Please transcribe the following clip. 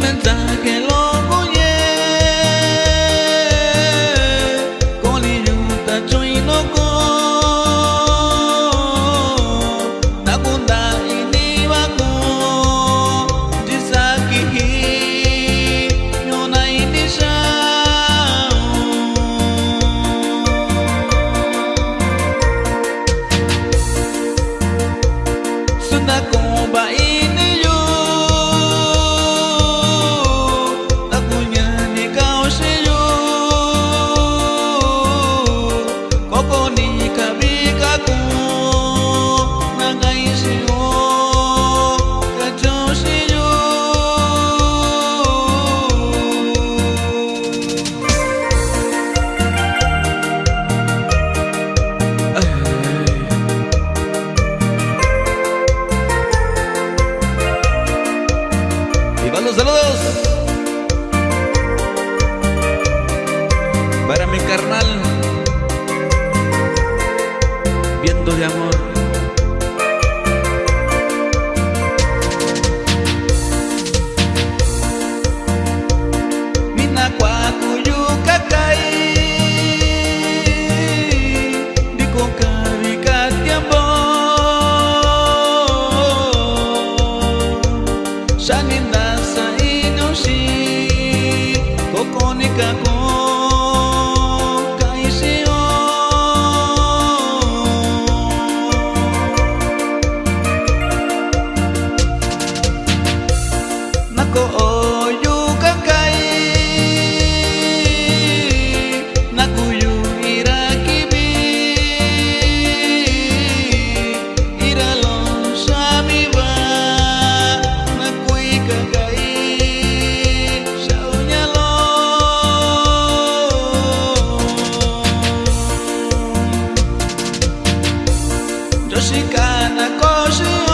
มั打开 Para mi carnal. Viendo de amor. fica com Ποιος ήκαν να